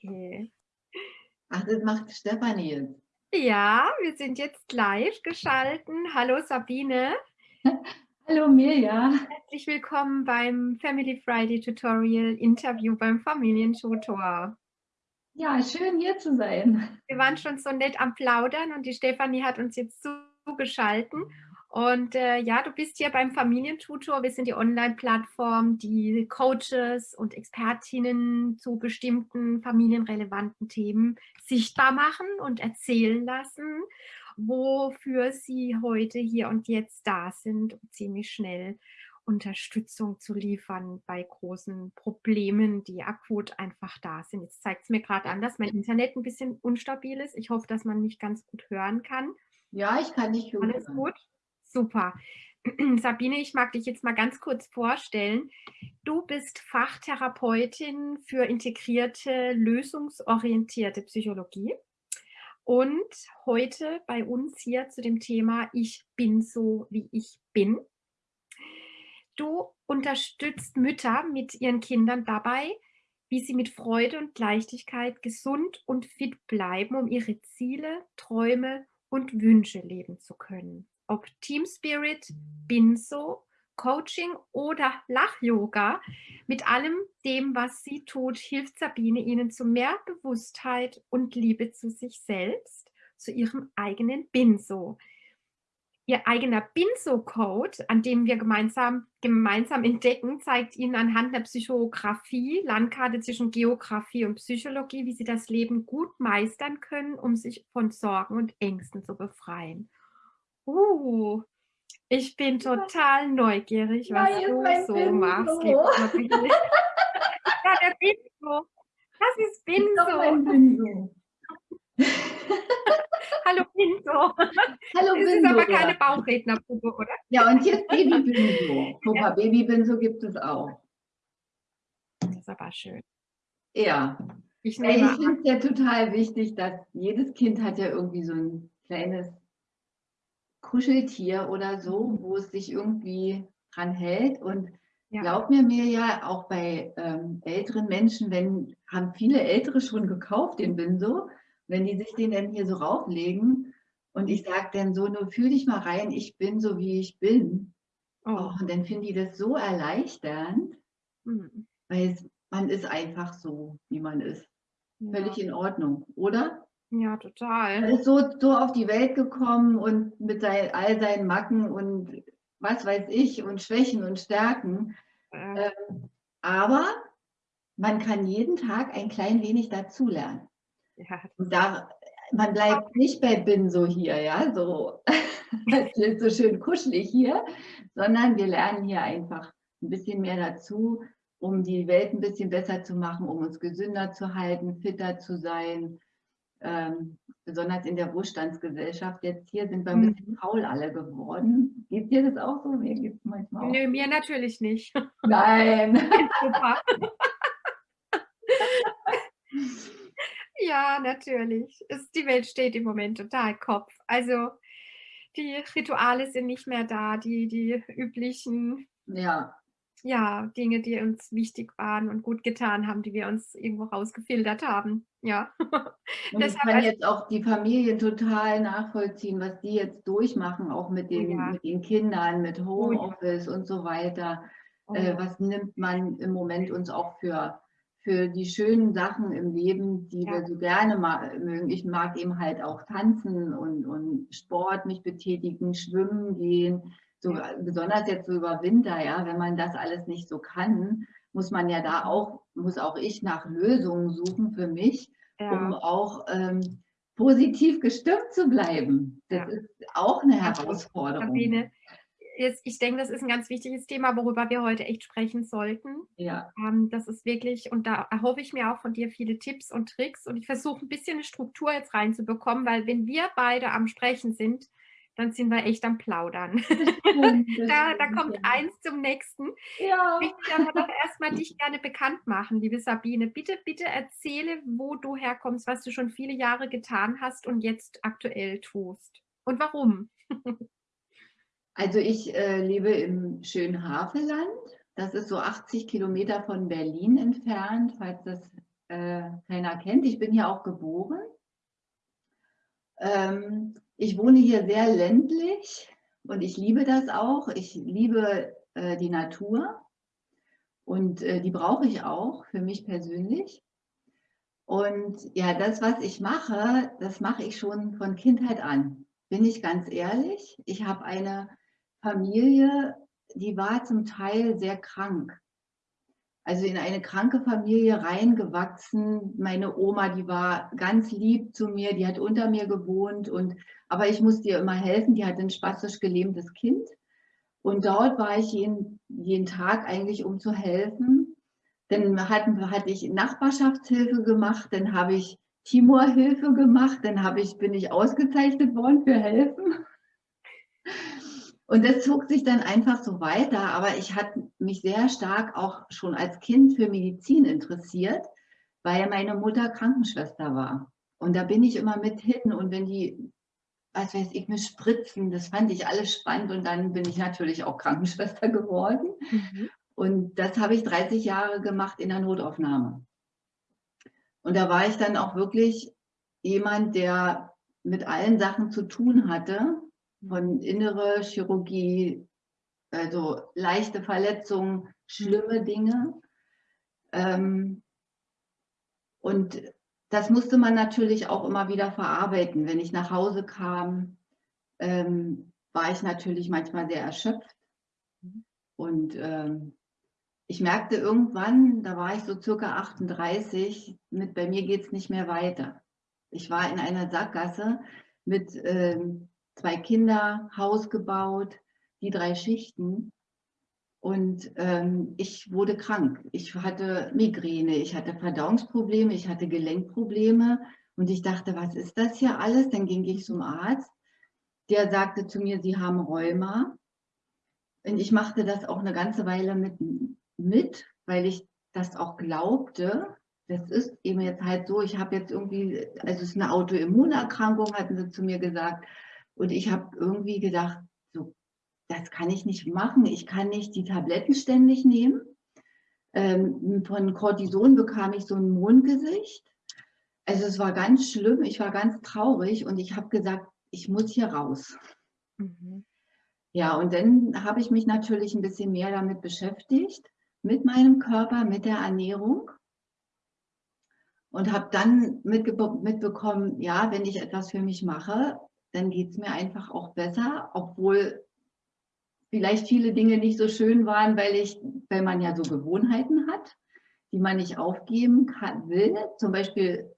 Okay. Ach, das macht Stefanie jetzt. Ja, wir sind jetzt live geschalten. Hallo Sabine. Hallo Mirja. Herzlich willkommen beim Family Friday Tutorial Interview beim Familientutor. Ja, schön hier zu sein. Wir waren schon so nett am Plaudern und die Stefanie hat uns jetzt zugeschalten und äh, ja, du bist hier beim Familientutor. Wir sind die Online-Plattform, die Coaches und Expertinnen zu bestimmten familienrelevanten Themen sichtbar machen und erzählen lassen, wofür sie heute hier und jetzt da sind, um ziemlich schnell Unterstützung zu liefern bei großen Problemen, die akut einfach da sind. Jetzt zeigt es mir gerade an, dass mein Internet ein bisschen unstabil ist. Ich hoffe, dass man mich ganz gut hören kann. Ja, ich kann dich hören. Alles gut? Super. Sabine, ich mag dich jetzt mal ganz kurz vorstellen. Du bist Fachtherapeutin für integrierte, lösungsorientierte Psychologie und heute bei uns hier zu dem Thema Ich bin so, wie ich bin. Du unterstützt Mütter mit ihren Kindern dabei, wie sie mit Freude und Leichtigkeit gesund und fit bleiben, um ihre Ziele, Träume und Wünsche leben zu können ob Team Spirit, Binso, Coaching oder Lach-Yoga. Mit allem dem, was sie tut, hilft Sabine ihnen zu mehr Bewusstheit und Liebe zu sich selbst, zu ihrem eigenen Binso. Ihr eigener Binso-Code, an dem wir gemeinsam, gemeinsam entdecken, zeigt Ihnen anhand der Psychografie, Landkarte zwischen Geografie und Psychologie, wie Sie das Leben gut meistern können, um sich von Sorgen und Ängsten zu befreien. Uh, ich bin total neugierig, was Nein, du so Bingo. machst, Ja, der Bingo. Das ist Bingo. Bingo. Hallo Bingo. Hallo Das ist Bingo. aber keine Bauchrednerpuppe, oder? Ja, und ist Baby Bingo. Guck mal, Baby Bingo gibt es auch. Das ist aber schön. Ja. Ich Ich finde es ja total wichtig, dass jedes Kind hat ja irgendwie so ein kleines Kuscheltier oder so, wo es sich irgendwie dran hält. Und Ja. glaub mir mir ja, auch bei ähm, älteren Menschen, wenn haben viele Ältere schon gekauft, den Binso, wenn die sich den dann hier so rauflegen und ich sage dann so, nur fühl dich mal rein, ich bin so, wie ich bin. Oh. Und dann finden die das so erleichternd, hm. weil es, man ist einfach so, wie man ist. Ja. Völlig in Ordnung, oder? Ja, Er total. ist so, so auf die Welt gekommen und mit sein, all seinen Macken und was weiß ich und Schwächen und Stärken. Äh, Ähm, aber man kann jeden Tag ein klein wenig dazulernen. ja, da, man bleibt nicht bei Bin so hier, ja, so, so schön kuschelig hier, sondern wir lernen hier einfach ein bisschen mehr dazu, um die Welt ein bisschen besser zu machen, um uns gesünder zu halten, fitter zu sein. Ähm, besonders in der Wohlstandsgesellschaft. Jetzt hier sind wir ein Mhm. bisschen faul alle geworden. Geht dir das auch so? Mir geht es manchmal auch. Nö, mir natürlich nicht. Nein. Ja, natürlich. Es, die Welt steht im Moment total Kopf. Also die Rituale sind nicht mehr da, die, die üblichen Ja, ja, Dinge, die uns wichtig waren und gut getan haben, die wir uns irgendwo rausgefiltert haben. Ja. Und ich kann als- jetzt auch die Familien total nachvollziehen, was die jetzt durchmachen, auch mit den, Ja. mit den Kindern, mit Oh ja. Homeoffice und so weiter. Oh, Äh, was nimmt man im Moment uns auch für, für die schönen Sachen im Leben, die Ja. wir so gerne mögen. Ich mag eben halt auch tanzen und, und Sport, mich betätigen, schwimmen gehen. So, Ja. Besonders jetzt so über Winter, ja, wenn man das alles nicht so kann, muss man ja da auch, muss auch ich nach Lösungen suchen für mich, um ja. auch ähm, positiv gestimmt zu bleiben. Das Ja. ist auch eine Herausforderung. Sabine, jetzt, ich denke, das ist ein ganz wichtiges Thema, worüber wir heute echt sprechen sollten. Ja, Ähm, das ist wirklich, und da erhoffe ich mir auch von dir viele Tipps und Tricks. Und ich versuche ein bisschen eine Struktur jetzt reinzubekommen, weil wenn wir beide am Sprechen sind, dann sind wir echt am Plaudern. Da, da kommt eins zum nächsten. Ja. Ich möchte aber doch erstmal dich gerne bekannt machen, liebe Sabine. Bitte, bitte erzähle, wo du herkommst, was du schon viele Jahre getan hast und jetzt aktuell tust. Und warum? Also ich äh, lebe im schönen Havelland. Das ist so 80 Kilometer von Berlin entfernt, falls das äh, keiner kennt. Ich bin hier auch geboren. Ähm, ich wohne hier sehr ländlich und ich liebe das auch. Ich liebe äh, die Natur und äh, die brauche ich auch für mich persönlich. Und ja, das, was ich mache, das mache ich schon von Kindheit an. Bin ich ganz ehrlich. Ich habe eine Familie, die war zum Teil sehr krank. Also in eine kranke Familie reingewachsen. Meine Oma, die war ganz lieb zu mir, die hat unter mir gewohnt und aber ich musste ihr immer helfen. Die hatte ein spastisch gelähmtes Kind und dort war ich jeden, jeden Tag eigentlich, um zu helfen. Dann hatten, hatte ich Nachbarschaftshilfe gemacht, dann habe ich Timor-Hilfe gemacht, dann habe ich, bin ich ausgezeichnet worden für Helfen. Und das zog sich dann einfach so weiter, aber ich hatte mich sehr stark auch schon als Kind für Medizin interessiert, weil meine Mutter Krankenschwester war. Und da bin ich immer mit hin und wenn die, was weiß ich, mit Spritzen, das fand ich alles spannend und dann bin ich natürlich auch Krankenschwester geworden. Mhm. Und das habe ich 30 Jahre gemacht in der Notaufnahme. Und da war ich dann auch wirklich jemand, der mit allen Sachen zu tun hatte, von innere Chirurgie, also leichte Verletzungen, schlimme Dinge. Ähm, und das musste man natürlich auch immer wieder verarbeiten. Wenn ich nach Hause kam, ähm, war ich natürlich manchmal sehr erschöpft. Und ähm, ich merkte irgendwann, da war ich so circa 38, mit bei mir geht es nicht mehr weiter. Ich war in einer Sackgasse mit ähm, zwei Kinder, Haus gebaut, die drei Schichten. Und ähm, ich wurde krank. Ich hatte Migräne, ich hatte Verdauungsprobleme, ich hatte Gelenkprobleme. Und ich dachte, was ist das hier alles? Dann ging ich zum Arzt. Der sagte zu mir, Sie haben Rheuma. Und ich machte das auch eine ganze Weile mit, mit weil ich das auch glaubte. Das ist eben jetzt halt so, ich habe jetzt irgendwie, also es ist eine Autoimmunerkrankung, hatten sie zu mir gesagt. Und ich habe irgendwie gedacht, das kann ich nicht machen. Ich kann nicht die Tabletten ständig nehmen. Ähm, von Cortison bekam ich so ein Mondgesicht. Also es war ganz schlimm. Ich war ganz traurig und ich habe gesagt, ich muss hier raus. Mhm. Ja, und dann habe ich mich natürlich ein bisschen mehr damit beschäftigt, mit meinem Körper, mit der Ernährung und habe dann mitbekommen, ja, wenn ich etwas für mich mache, dann geht es mir einfach auch besser, obwohl vielleicht viele Dinge nicht so schön waren, weil ich, weil man ja so Gewohnheiten hat, die man nicht aufgeben kann, will. Zum Beispiel,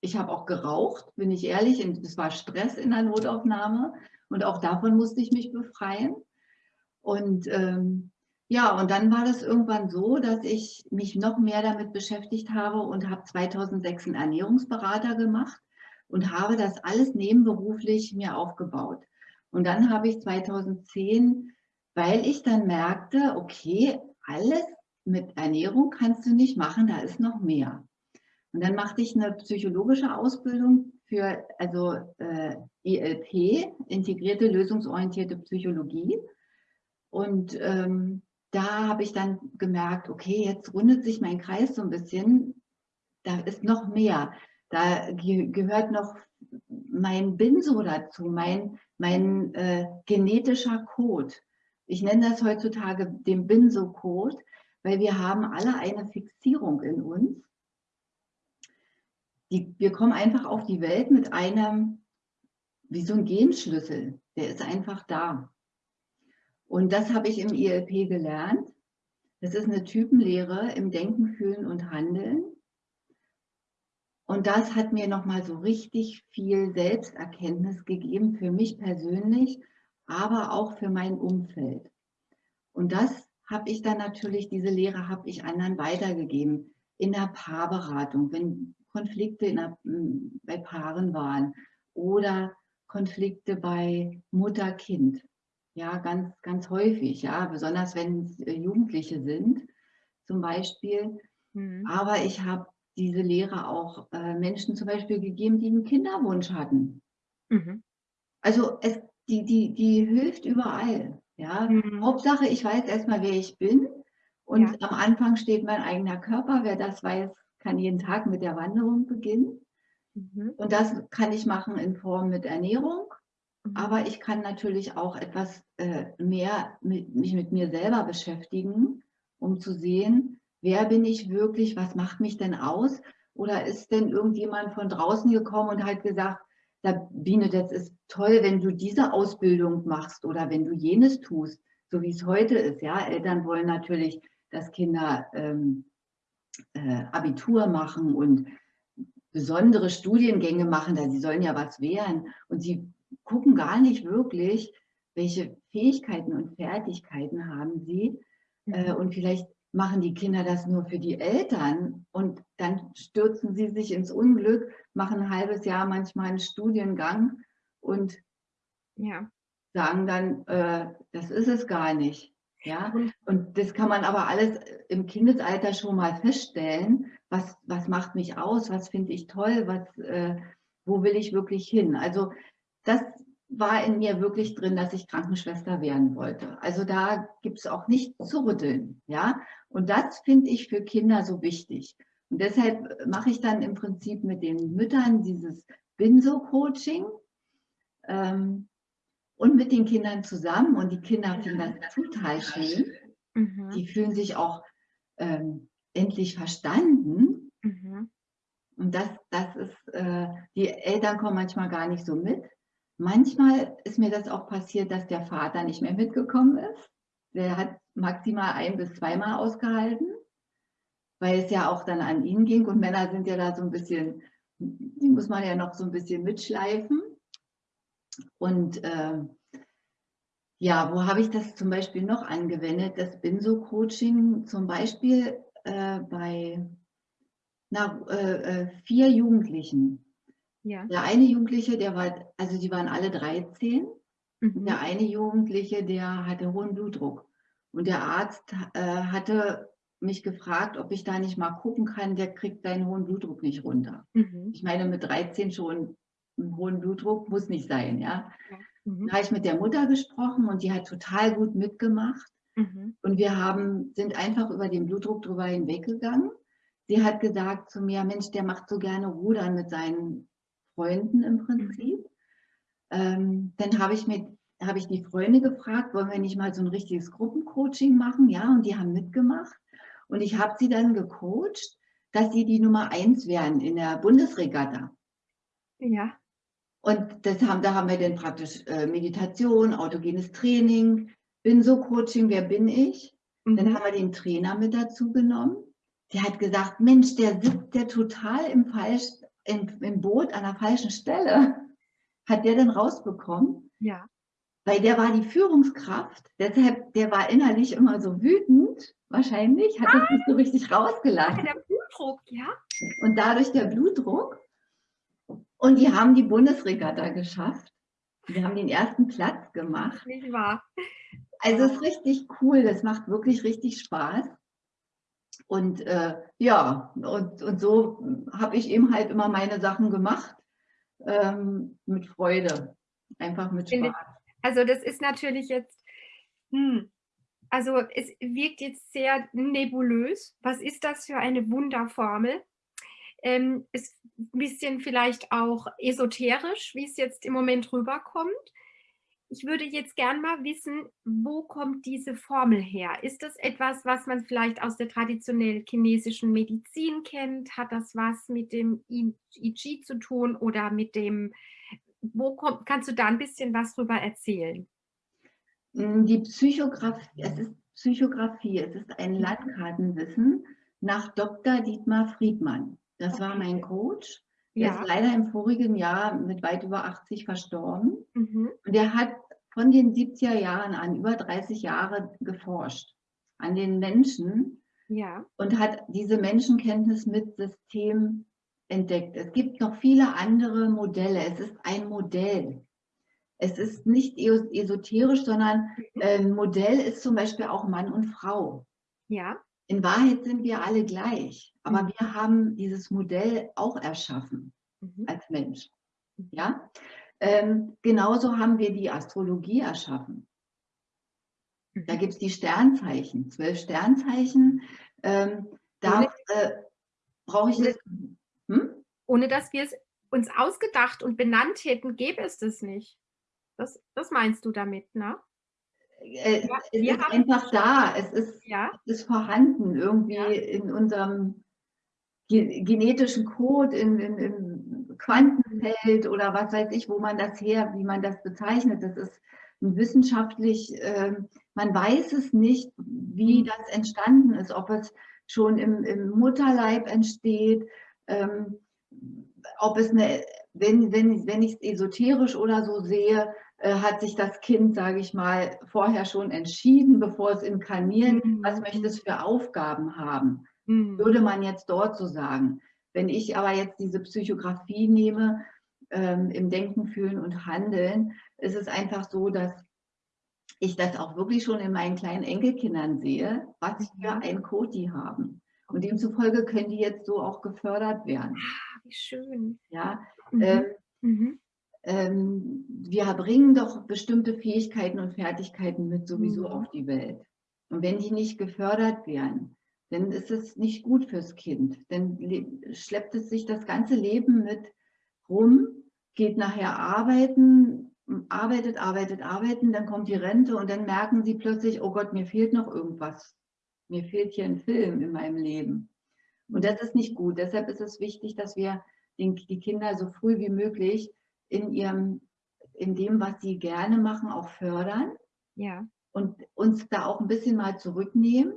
ich habe auch geraucht, bin ich ehrlich, es war Stress in der Notaufnahme und auch davon musste ich mich befreien. Und ähm, ja, und dann war das irgendwann so, dass ich mich noch mehr damit beschäftigt habe und habe 2006 einen Ernährungsberater gemacht und habe das alles nebenberuflich mir aufgebaut. Und dann habe ich 2010, weil ich dann merkte, okay, alles mit Ernährung kannst du nicht machen, da ist noch mehr. Und dann machte ich eine psychologische Ausbildung für also äh, ILP, integrierte lösungsorientierte Psychologie. Und ähm, da habe ich dann gemerkt, okay, jetzt rundet sich mein Kreis so ein bisschen, da ist noch mehr. Da ge gehört noch mein Binso dazu, mein, mein äh, genetischer Code. Ich nenne das heutzutage den Binso-Code, weil wir haben alle eine Fixierung in uns. Die, wir kommen einfach auf die Welt mit einem, wie so ein Genschlüssel, der ist einfach da. Und das habe ich im ILP gelernt. Das ist eine Typenlehre im Denken, Fühlen und Handeln. Und das hat mir nochmal so richtig viel Selbsterkenntnis gegeben für mich persönlich, aber auch für mein Umfeld. Und das habe ich dann natürlich, diese Lehre habe ich anderen weitergegeben in der Paarberatung, wenn Konflikte der, bei Paaren waren oder Konflikte bei Mutter-Kind. Ja, ganz, ganz häufig, ja, besonders wenn es äh, Jugendliche sind zum Beispiel. Mhm. Aber ich habe diese Lehre auch äh, Menschen zum Beispiel gegeben, die einen Kinderwunsch hatten. Mhm. Also es, die, die, die hilft überall. Ja? Mhm. Hauptsache, ich weiß erstmal, wer ich bin. Und ja. am Anfang steht mein eigener Körper. Wer das weiß, kann jeden Tag mit der Wanderung beginnen. Mhm. Und das kann ich machen in Form mit Ernährung. Mhm. Aber ich kann natürlich auch etwas äh, mehr mit, mich mit mir selber beschäftigen, um zu sehen, wer bin ich wirklich, was macht mich denn aus? Oder ist denn irgendjemand von draußen gekommen und hat gesagt, Sabine, das ist toll, wenn du diese Ausbildung machst oder wenn du jenes tust, so wie es heute ist. Ja, Eltern wollen natürlich, dass Kinder ähm, äh, Abitur machen und besondere Studiengänge machen, da sie sollen ja was wehren. Und sie gucken gar nicht wirklich, welche Fähigkeiten und Fertigkeiten haben sie. Äh, und vielleicht machen die Kinder das nur für die Eltern und dann stürzen sie sich ins Unglück, machen ein halbes Jahr manchmal einen Studiengang und ja. sagen dann, äh, das ist es gar nicht. Ja, und das kann man aber alles im Kindesalter schon mal feststellen. Was, was macht mich aus? Was finde ich toll? Was, äh, wo will ich wirklich hin? Also das war in mir wirklich drin, dass ich Krankenschwester werden wollte. Also da gibt es auch nicht zu rütteln. Ja? Und das finde ich für Kinder so wichtig. Und deshalb mache ich dann im Prinzip mit den Müttern dieses Binso-Coaching ähm, und mit den Kindern zusammen. Und die Kinder finden das total schön. Mhm. Die fühlen sich auch ähm, endlich verstanden. Mhm. Und das, das ist, äh, die Eltern kommen manchmal gar nicht so mit. Manchmal ist mir das auch passiert, dass der Vater nicht mehr mitgekommen ist. Der hat maximal ein bis zweimal ausgehalten, weil es ja auch dann an ihn ging. Und Männer sind ja da so ein bisschen, die muss man ja noch so ein bisschen mitschleifen. Und äh, ja, wo habe ich das zum Beispiel noch angewendet? Das Binso-Coaching zum Beispiel äh, bei na, äh, äh vier Jugendlichen. Ja. Der eine Jugendliche, der war, also die waren alle 13. Mhm. Der eine Jugendliche, der hatte hohen Blutdruck. Und der Arzt äh, hatte mich gefragt, ob ich da nicht mal gucken kann, der kriegt seinen hohen Blutdruck nicht runter. Mhm. Ich meine, mit 13 schon einen hohen Blutdruck muss nicht sein, ja. Mhm. Da habe ich mit der Mutter gesprochen und die hat total gut mitgemacht. Mhm. Und wir haben, sind einfach über den Blutdruck drüber hinweggegangen. Sie hat gesagt zu mir, Mensch, der macht so gerne Rudern mit seinen Freunden im Prinzip. Ähm, dann habe ich habe ich die Freunde gefragt, wollen wir nicht mal so ein richtiges Gruppencoaching machen? Ja, und die haben mitgemacht. Und ich habe sie dann gecoacht, dass sie die Nummer eins werden in der Bundesregatta. Ja. Und das haben, da haben wir dann praktisch äh, Meditation, autogenes Training, bin so Coaching, wer bin ich? Mhm. Dann haben wir den Trainer mit dazu genommen. Der hat gesagt, Mensch, der sitzt der total im falsch, im, im Boot an der falschen Stelle. Hat der denn rausbekommen? Ja. Weil der war die Führungskraft, deshalb, der war innerlich immer so wütend, wahrscheinlich, hat das nicht so richtig rausgelassen. Der Blutdruck, ja. Und dadurch der Blutdruck. Und die haben die Bundesregatta geschafft. Die haben den ersten Platz gemacht. Nicht wahr? Also es ist richtig cool, das macht wirklich richtig Spaß. Und äh, ja, und, und so habe ich eben halt immer meine Sachen gemacht ähm, mit Freude, einfach mit Spaß. Also das ist natürlich jetzt, hm, also es wirkt jetzt sehr nebulös. Was ist das für eine Wunderformel? Ähm, ist ein bisschen vielleicht auch esoterisch, wie es jetzt im Moment rüberkommt. Ich würde jetzt gern mal wissen, wo kommt diese Formel her? Ist das etwas, was man vielleicht aus der traditionellen chinesischen Medizin kennt? Hat das was mit dem I zu tun oder mit dem, wo kommt, kannst du da ein bisschen was drüber erzählen? Mm, die Psychografie, es ist Psychografie, es ist ein Landkartenwissen nach Dr. Dietmar Friedmann. Das war mein Coach. Der ja. ist leider im vorigen Jahr mit weit über 80 verstorben. Mhm. Und er hat von den 70er Jahren an über 30 Jahre geforscht an den Menschen ja. und hat diese Menschenkenntnis mit System entdeckt. Es gibt noch viele andere Modelle. Es ist ein Modell. Es ist nicht esoterisch, sondern mhm. ein ähm, Modell ist zum Beispiel auch Mann und Frau. Ja. In Wahrheit sind wir alle gleich, aber mhm. wir haben dieses Modell auch erschaffen mhm. als Mensch. Mhm. Ja? Ähm, genauso haben wir die Astrologie erschaffen. Da mhm. gibt es die Sternzeichen, zwölf Sternzeichen. Ähm, da äh, brauche ich Ohne das hm? ohne dass wir es uns ausgedacht und benannt hätten, gäbe es das nicht. Das das meinst du damit, ne? Äh, Ja, es wir ist einfach da. Es ist Ja. es ist vorhanden irgendwie Ja. in unserem ge genetischen Code, in in im. Quantenfeld oder was weiß ich, wo man das her wie man das bezeichnet. Das ist wissenschaftlich ähm, man weiß es nicht, wie Mhm. das entstanden ist, ob es schon im im Mutterleib entsteht, ähm, ob es 'ne wenn wenn wenn ich's esoterisch oder so sehe, äh, hat sich das Kind, sage ich mal, vorher schon entschieden, bevor es inkarniert, was Mhm, möchte es für Aufgaben haben, Mhm. würde man jetzt dort so sagen. Wenn ich aber jetzt diese Psychographie nehme, ähm, im Denken, Fühlen und Handeln, ist es einfach so, dass ich das auch wirklich schon in meinen kleinen Enkelkindern sehe, was für Mhm. ein Code die haben. Und demzufolge können die jetzt so auch gefördert werden. Ah, wie schön. Ja, ähm Mhm, mhm. Ähm, wir bringen doch bestimmte Fähigkeiten und Fertigkeiten mit sowieso Mhm. auf die Welt. Und wenn die nicht gefördert werden, dann ist es nicht gut fürs Kind. Dann le schleppt es sich das ganze Leben mit rum, geht nachher arbeiten, arbeitet, arbeitet, arbeiten, dann kommt die Rente und dann merken sie plötzlich: „Oh Gott, mir fehlt noch irgendwas. Mir fehlt hier 'n Film in meinem Leben.“ Und Mhm. das ist nicht gut. Deshalb ist es wichtig, dass wir den die Kinder so früh wie möglich in ihrem in dem, was sie gerne machen, auch fördern Ja. und uns da auch 'n bisschen mal zurücknehmen.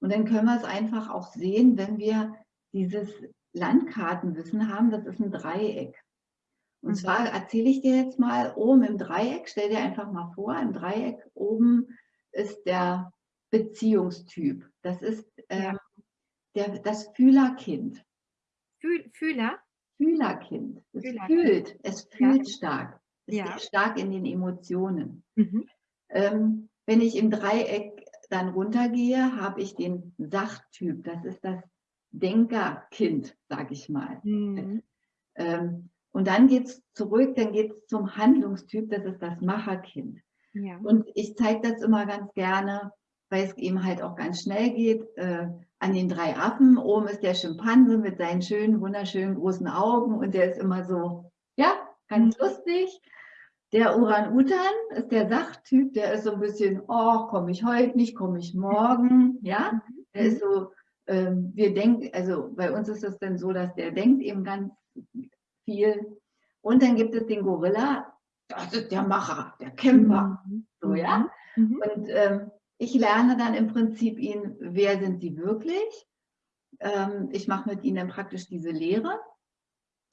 Und dann können wir's einfach auch sehen, wenn wir dieses Landkartenwissen haben, das ist 'n Dreieck. Und Mhm. zwar erzähle ich dir jetzt mal, oben im Dreieck stell dir einfach mal vor, im Dreieck oben ist der Beziehungstyp. Das ist, ähm, der das Fühlerkind. Fühl Fühler? Fühlerkind. Es Fühlerkind. fühlt, es Ja. fühlt stark. Es Ja. ist stark in den Emotionen. Mhm. Ähm, wenn ich im Dreieck dann runtergehe, habe ich den Sachtyp. Das ist das Denkerkind, sage ich mal. Mhm. Ähm, und dann geht's zurück, dann geht's zum Handlungstyp, das ist das Macherkind. Ja. Und ich zeige das immer ganz gerne, weil's eben halt auch ganz schnell geht, äh, an den 3 Affen. Oben ist der Schimpanse mit seinen schönen, wunderschönen großen Augen und der ist immer so, ja, Mhm. ganz lustig. Der Orang-Utan ist der Sachtyp, der ist so 'n bisschen: „Och, komme ich heute nicht, komme ich morgen“, ja? Mhm, Der ist mhm. so, ähm wir denken also, bei uns ist es dann so, dass der denkt eben ganz viel. Und dann gibt es den Gorilla, das ist der Macher, der Kämpfer, Mhm, so, ja? mhm, mhm. Und, ähm, ich lerne dann im Prinzip ihn wer sind sie wirklich? Ähm, ich mache mit ihnen dann praktisch diese Lehre.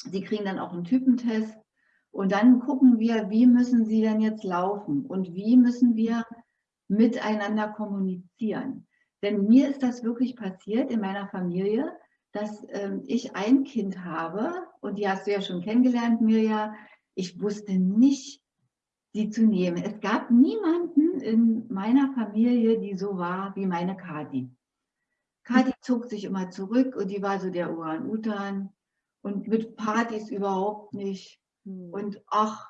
Sie kriegen dann auch 'n Typentest und dann gucken wir, wie müssen sie denn jetzt laufen und wie müssen wir miteinander kommunizieren? Denn mir ist das wirklich passiert in meiner Familie, dass, ähm, ich ein Kind habe und die hast du ja schon kennengelernt, Mirja. Ich wusste nicht, sie zu nehmen. Es gab niemanden in meiner Familie, die so war wie meine Kathi. Mhm. Kathi zog sich immer zurück und die war so der Orang-Utan und mit Partys überhaupt nicht. Mhm. Und: „Ach,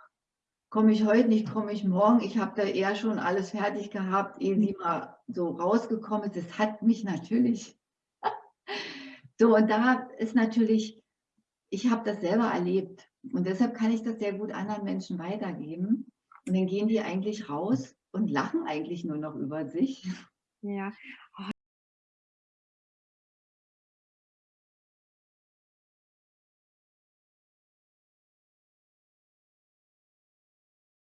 komme ich heute nicht, komme ich morgen.“ Ich habe da eher schon alles fertig gehabt, ehe sie mal so rausgekommen ist. Das hat mich natürlich So, und da ist natürlich ich habe das selber erlebt und deshalb kann ich das sehr gut anderen Menschen weitergeben. Und dann gehen die eigentlich raus und lachen eigentlich nur noch über sich. Ja.